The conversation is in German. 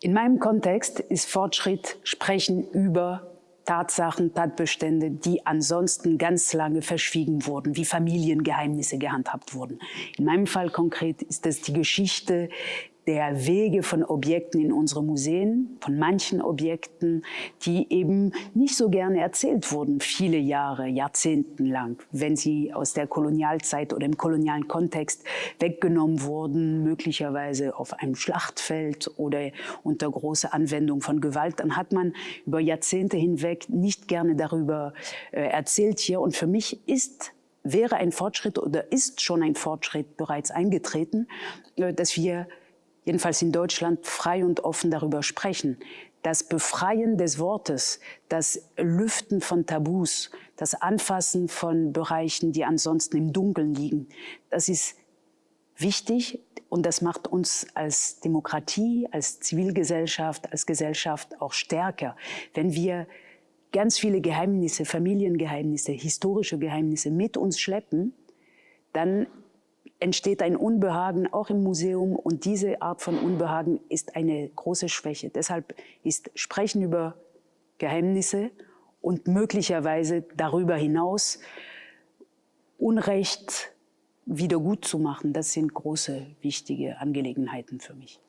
In meinem Kontext ist Fortschritt Sprechen über Tatsachen, Tatbestände, die ansonsten ganz lange verschwiegen wurden, wie Familiengeheimnisse gehandhabt wurden. In meinem Fall konkret ist es die Geschichte der Wege von Objekten in unsere Museen, von manchen Objekten, die eben nicht so gerne erzählt wurden, viele Jahre, Jahrzehnten lang, wenn sie aus der Kolonialzeit oder im kolonialen Kontext weggenommen wurden, möglicherweise auf einem Schlachtfeld oder unter großer Anwendung von Gewalt, dann hat man über Jahrzehnte hinweg nicht gerne darüber äh, erzählt hier. Und für mich ist wäre ein Fortschritt oder ist schon ein Fortschritt bereits eingetreten, äh, dass wir jedenfalls in Deutschland, frei und offen darüber sprechen. Das Befreien des Wortes, das Lüften von Tabus, das Anfassen von Bereichen, die ansonsten im Dunkeln liegen, das ist wichtig und das macht uns als Demokratie, als Zivilgesellschaft, als Gesellschaft auch stärker. Wenn wir ganz viele Geheimnisse, Familiengeheimnisse, historische Geheimnisse mit uns schleppen, dann entsteht ein Unbehagen auch im Museum und diese Art von Unbehagen ist eine große Schwäche. Deshalb ist Sprechen über Geheimnisse und möglicherweise darüber hinaus Unrecht wieder gut zu machen, das sind große, wichtige Angelegenheiten für mich.